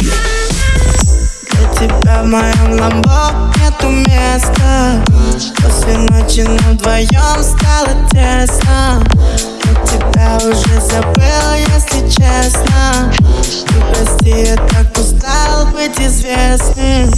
Для тебя в моем ламбо нету места. После ночи нам вдвоем стало тесно. Я тебя уже забыл, если честно. Ты прости, я так устал быть известным.